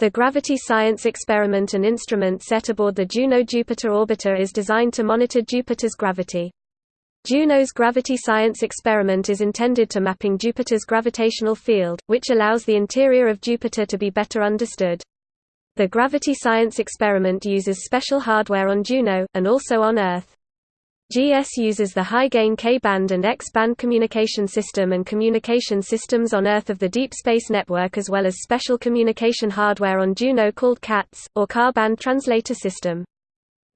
The Gravity Science experiment and instrument set aboard the Juno-Jupiter orbiter is designed to monitor Jupiter's gravity. Juno's Gravity Science experiment is intended to mapping Jupiter's gravitational field, which allows the interior of Jupiter to be better understood. The Gravity Science experiment uses special hardware on Juno, and also on Earth. GS uses the high-gain K-band and X-band communication system and communication systems on Earth of the Deep Space Network as well as special communication hardware on Juno called KaTS, or K-band Translator System.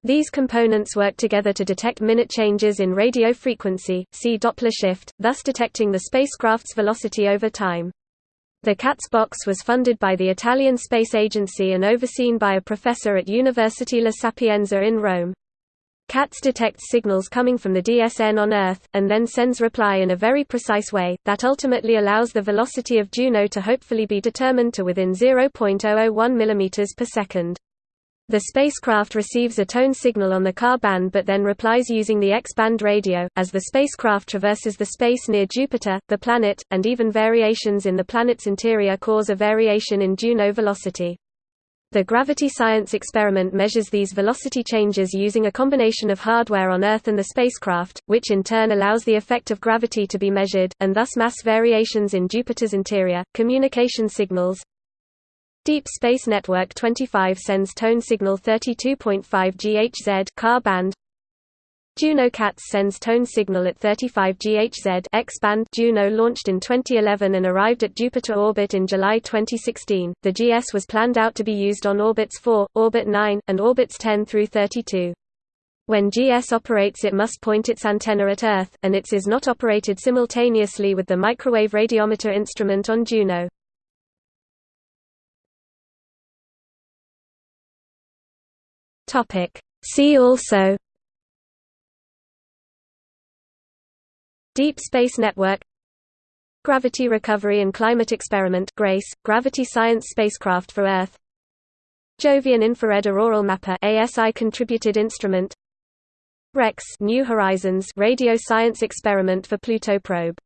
These components work together to detect minute changes in radio frequency, see Doppler shift, thus detecting the spacecraft's velocity over time. The KaTS box was funded by the Italian Space Agency and overseen by a professor at University La Sapienza in Rome. KaTS detects signals coming from the DSN on Earth, and then sends reply in a very precise way, that ultimately allows the velocity of Juno to hopefully be determined to within 0.001 mm per second. The spacecraft receives a tone signal on the Ka-band but then replies using the X-band radio. As the spacecraft traverses the space near Jupiter, the planet, and even variations in the planet's interior cause a variation in Juno velocity. The gravity science experiment measures these velocity changes using a combination of hardware on Earth and the spacecraft, which in turn allows the effect of gravity to be measured, and thus mass variations in Jupiter's interior. Communication signals Deep Space Network 25 sends tone signal 32.5 GHz Ka-band Juno KaTS sends tone signal at 35 GHz X-band Juno launched in 2011 and arrived at Jupiter orbit in July 2016. The GS was planned out to be used on orbits 4, orbit 9, and orbits 10 through 32. When GS operates it must point its antenna at Earth, and its is not operated simultaneously with the microwave radiometer instrument on Juno. See also Deep Space Network Gravity Recovery and Climate Experiment GRACE, Gravity Science Spacecraft for Earth Jovian Infrared Auroral Mapper ASI contributed instrument REX New Horizons Radio Science Experiment for Pluto probe